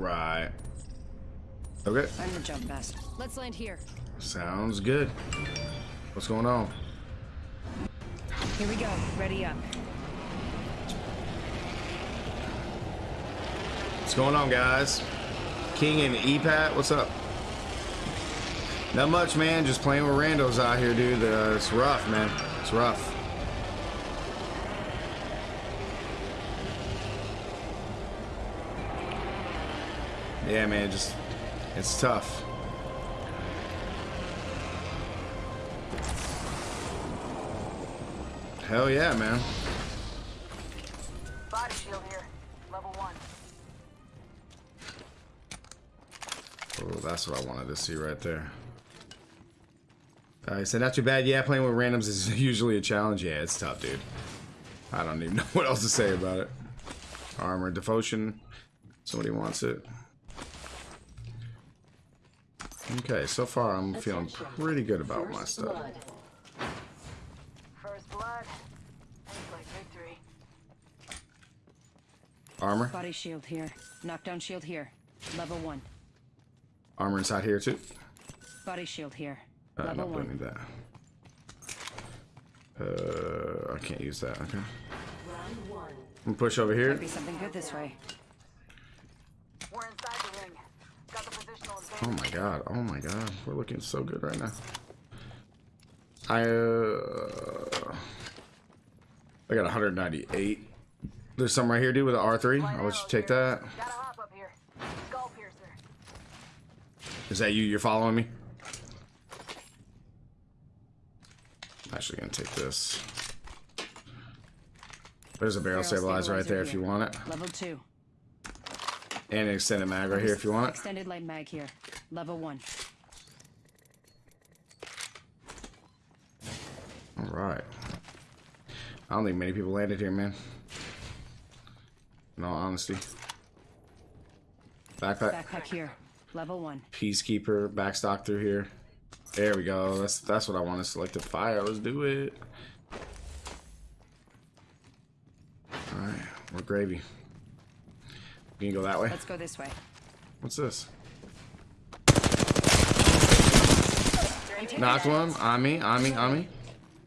right. Okay. I'm the jump master. Let's land here. Sounds good. What's going on? Here we go. Ready up. What's going on, guys? King and EPAT, what's up? Not much, man. Just playing with randos out here, dude. Uh, it's rough, man. It's rough. Yeah, man. Just it's tough. Hell yeah, man. Body shield here. Level one. Oh, that's what I wanted to see right there. Uh, I said, not too bad. Yeah, playing with randoms is usually a challenge. Yeah, it's tough, dude. I don't even know what else to say about it. Armor, devotion. Somebody wants it. Okay, so far I'm feeling pretty good about my stuff. First blood. Ain't like victory. Armor. Body shield here. Knockdown shield here. Level one. Armor inside here too. Body shield here. Uh, Level no, don't one. that. Uh, I can't use that. Okay. I'm gonna push over here. Might be something good this way. We're inside the ring. Got the positional Oh my god. Oh my god. We're looking so good right now. I uh, I got 198. There's some right here, dude, with an R3. I'll let you take that. Gotta hop up here. Skull that you? You're following me? I'm actually gonna take this. There's a barrel Barrel stabilizer right there if you want it. Level two. And an extended mag right here if you want. Extended light mag here. Level one. Alright. I don't think many people landed here, man. In all honesty. Backpack. Backpack here. Level one. Peacekeeper. Backstock through here. There we go. That's that's what I want to select the fire. Let's do it. Alright. We're gravy. You can go that way. Let's go this way. What's this? I'm Knocked one. On me. On me. On me.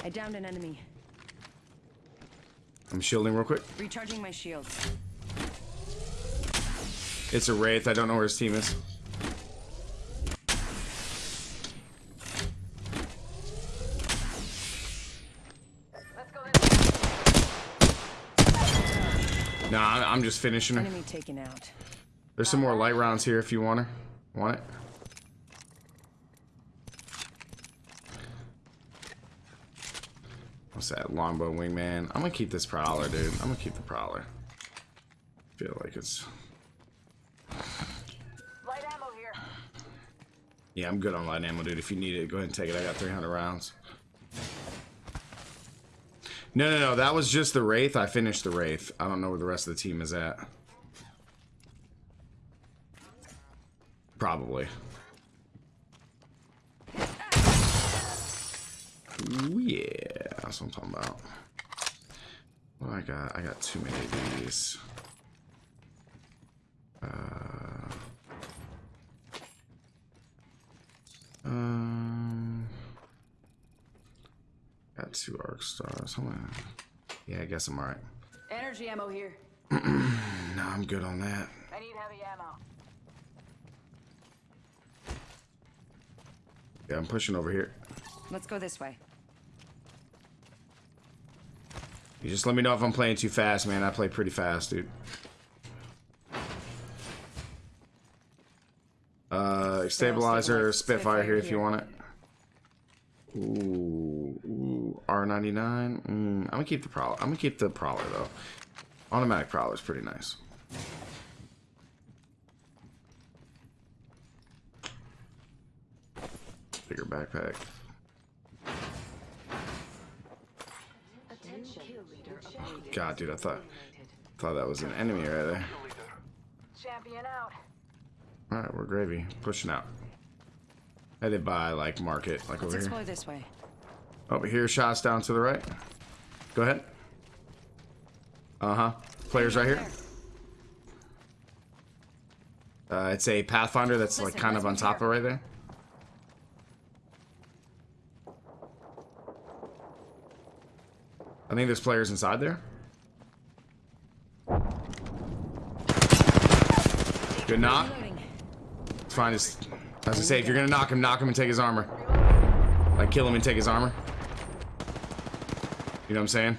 I downed an enemy. I'm shielding real quick. Recharging my shields. It's a Wraith. I don't know where his team is. Let's go this way. No, I'm I'm just finishing her. Enemy taken out. There's some more light rounds here if you want her. Want it? What's that? Longbow wingman. I'm gonna keep this prowler, dude. I'm gonna keep the prowler. Feel like it's. Light ammo here. Yeah, I'm good on light ammo, dude. If you need it, go ahead and take it. I got 300 rounds. No, no, no. That was just the Wraith. I finished the Wraith. I don't know where the rest of the team is at. Probably. Ooh, yeah. That's what I'm talking about. What I got? I got too many of these. Uh... Um, got two arc stars. Hold on. Yeah, I guess I'm alright. Energy ammo here. No, I'm good on that. I need heavy ammo. Yeah, I'm pushing over here. Let's go this way. You just let me know if I'm playing too fast, man. I play pretty fast, dude. Uh, stabilizer, Spitfire here if you want it. Ooh, ooh, R99. Mm, I'm gonna keep the prowler. I'm gonna keep the prowler though. Automatic prowler is pretty nice. Bigger backpack. God, dude, I thought thought that was an enemy right there. Champion out. All right, we're gravy. Pushing out. Headed by like market, like Let's over here. explore this way. Over here, shots down to the right. Go ahead. Uh huh. Players right here. Uh, it's a Pathfinder that's like kind of on top of right there. I think there's players inside there. Good knock. It's fine. As, as I say, if you're gonna knock him, knock him and take his armor. Like kill him and take his armor. You know what I'm saying?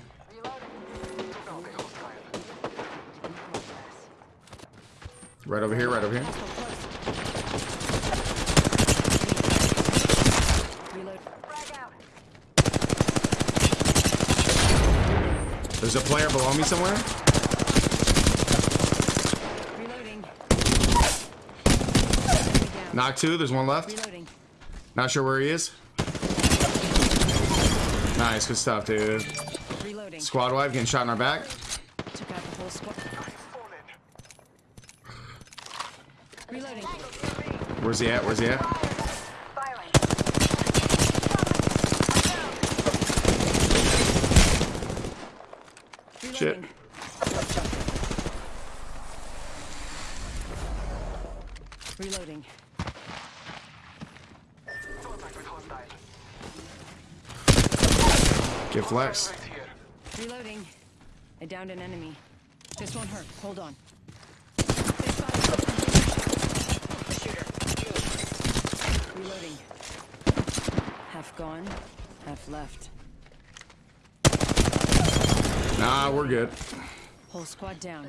Right over here, right over here. There's a player below me somewhere. Knock two. There's one left. Not sure where he is. Nice, good stuff, dude. Reloading. Squad wife getting shot in our back. Took out the whole squad. Reloading. Where's he at? Where's he at? Firing. Shit. Reloading. Get flex. Reloading. I downed an enemy. This won't hurt. Hold on. Reloading. Half gone, half left. Nah, we're good. Whole squad down.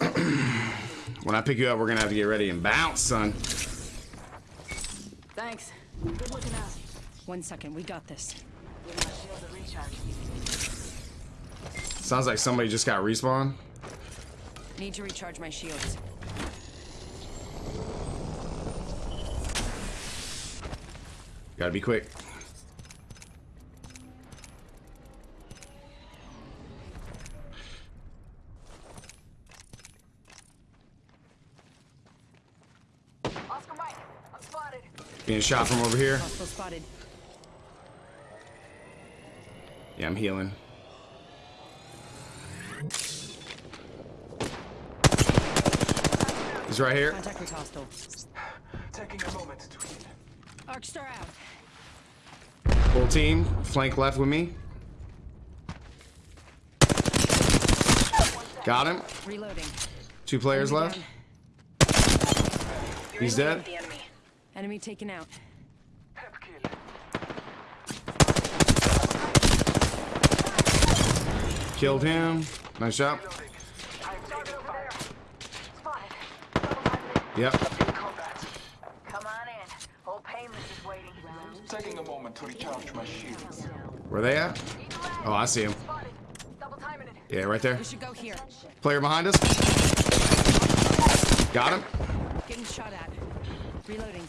When I pick you up, we're gonna have to get ready and bounce, son. Thanks. Good looking out. One second, we got this. Give my shield a recharge. Sounds like somebody just got respawn. Need to recharge my shields. Gotta be quick. Oscar Mike, I'm spotted. Being shot from over here. Hostile spotted. Yeah, I'm healing. He's right here. Contact with hostile. Taking a moment to heal. Arcstar out. Full team. Flank left with me. Got him. Reloading. Two players Enemy left. down. He's dead. Enemy. Enemy taken out. Hep kill. Killed him. Nice job. Target over there. Spotted. Double-minded. Yep. Come on in. Old Painless is waiting. Taking a moment to recharge my shields. Where they at? Oh, I see him. Spotted. Double timing it. Yeah, right there. Should go here. Player behind us. Got him. Getting shot at. Reloading.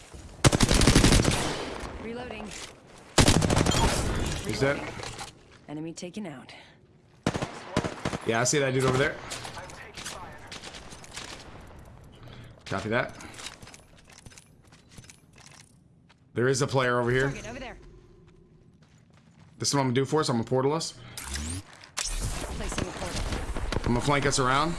Reloading. He's dead. Enemy taken out. Yeah, I see that dude over there. I'm taking fire. Copy that. There is a player over here. Target over. This is what I'm gonna do for us. I'm gonna portal us. Placing a portal. I'm gonna flank us around.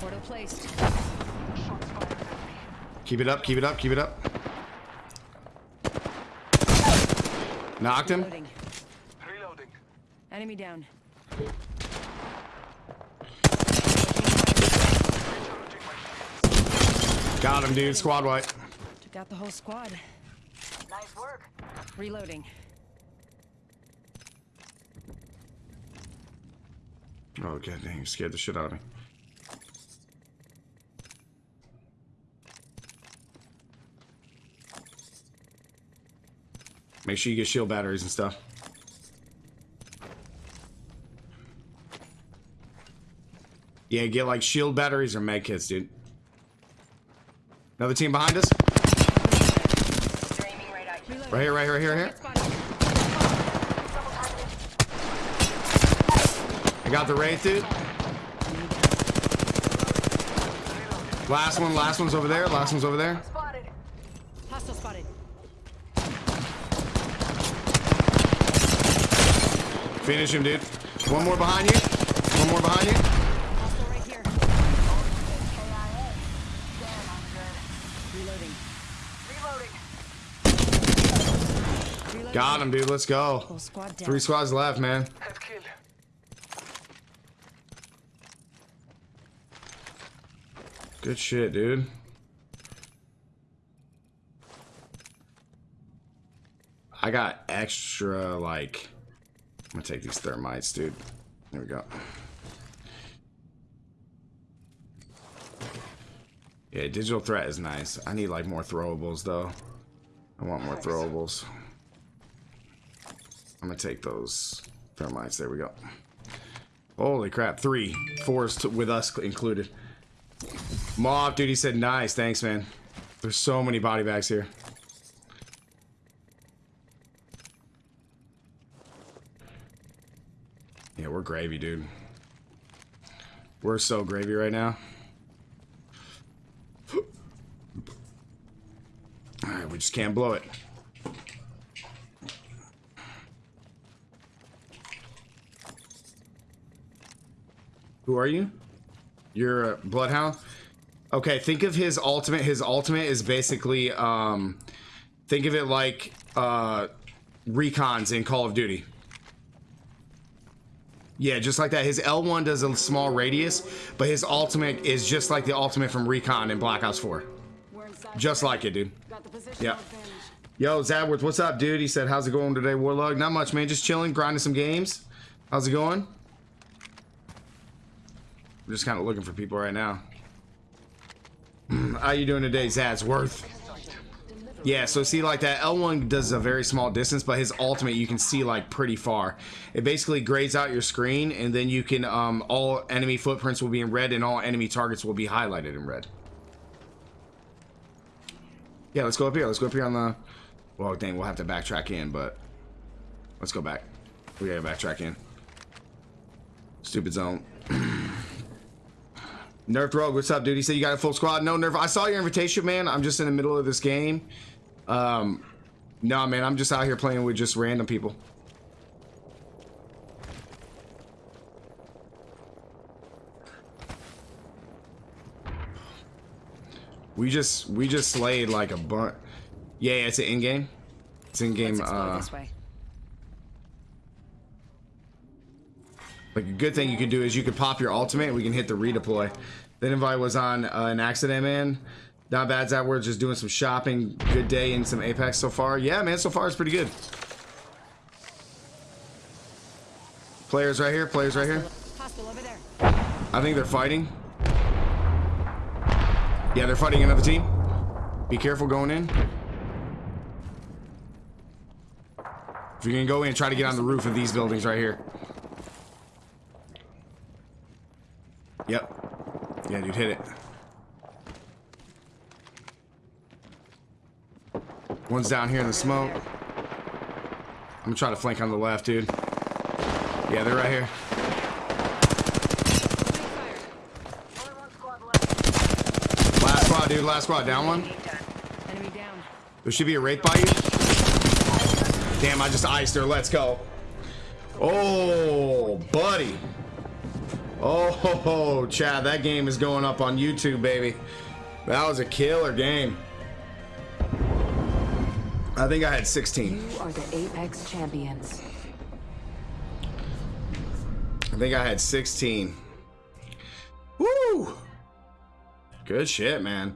Portal placed. Shots fired at me. Keep it up, keep it up, keep it up. Knocked him. Reloading. Reloading. Enemy down. Got him, dude. Squad wipe. Took out the whole squad. Nice work. Reloading. Oh, god dang, you scared the shit out of me. Make sure you get shield batteries and stuff. Yeah, get like shield batteries or med kits, dude. Another team behind us. Right here, right here, right here, here. I got the wraith, dude. Last one, last one's over there. Last one's over there. Hostile spotted. Finish him, dude. One more behind you. One more behind you. Got him, dude. Let's go. Three squads left, man. Good shit, dude. I got extra, like... I'm gonna take these thermites, dude. There we go. Yeah, digital threat is nice. I need, like, more throwables, though. I want more throwables. I'm gonna take those thermites. There we go. Holy crap. Three. Fours t- with us included. Mob, dude, he said nice. Thanks, man. There's so many body bags here. We're gravy, dude. We're so gravy right now. Alright, we just can't blow it. Who are you? You're a Bloodhound? Okay, think of his ultimate. His ultimate is basically, um, think of it like, uh, recons in Call of Duty. Yeah, just like that. His L1 does a small radius, but his ultimate is just like the ultimate from Recon in Black Ops 4. Just like it, dude. Yeah. Yo, Zadworth, what's up, dude? He said, how's it going today, Warlog? Not much, man. Just chilling, grinding some games. How's it going? I'm just kind of looking for people right now. How you doing today, Zadsworth? Yeah, so see, like that L1 does a very small distance, but his ultimate you can see like pretty far. It basically grades out your screen, and then you can um, all enemy footprints will be in red, and all enemy targets will be highlighted in red. Yeah, let's go up here. Let's go up here on the. Well, dang, we'll have to backtrack in, but let's go back. We gotta backtrack in. Stupid zone. Nerf Rogue, what's up, dude? He said you got a full squad. No, Nerf, I saw your invitation, man. I'm just in the middle of this game. Um, no, man, I'm just out here playing with just random people. We just we just slayed like a bunch. Yeah, yeah, it's an in-game. It's in-game. Uh, this way. Like a good thing you could do is you could pop your ultimate we can hit the redeploy. That invite was on uh, an accident, man. Not bad, that we're just doing some shopping. Good day in some Apex so far. Yeah, man, so far it's pretty good. Players right here, players right here. Hostile over there. I think they're fighting. Yeah, they're fighting another team. Be careful going in. If you're gonna go in, try to get on the roof of these buildings right here. Yep. Yeah, dude, hit it. One's down here in the smoke. I'm gonna try to flank on the left, dude. Yeah, they're right here. Last squad, dude. Last squad. Down one. There should be a wraith by you. Damn, I just iced her. Let's go. Oh, buddy. Oh, Chad, that game is going up on YouTube, baby. That was a killer game. I think I had 16. You are the Apex champions. I think I had 16. Woo! Good shit, man.